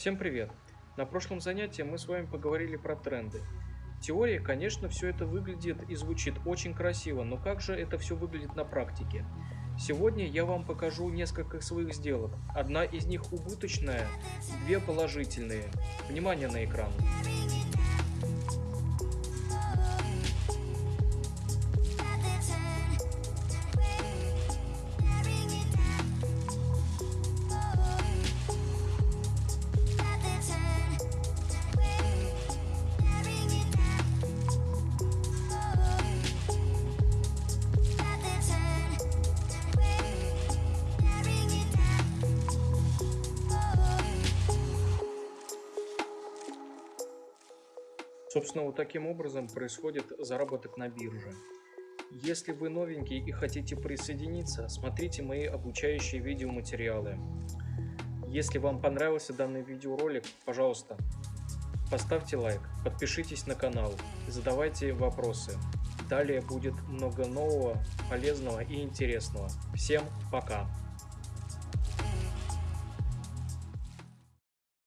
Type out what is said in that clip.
Всем привет! На прошлом занятии мы с вами поговорили про тренды. Теория, конечно, все это выглядит и звучит очень красиво, но как же это все выглядит на практике? Сегодня я вам покажу несколько своих сделок. Одна из них убыточная, две положительные. Внимание на экран. Собственно, вот таким образом происходит заработок на бирже. Если вы новенький и хотите присоединиться, смотрите мои обучающие видеоматериалы. Если вам понравился данный видеоролик, пожалуйста, поставьте лайк, подпишитесь на канал, задавайте вопросы. Далее будет много нового, полезного и интересного. Всем пока!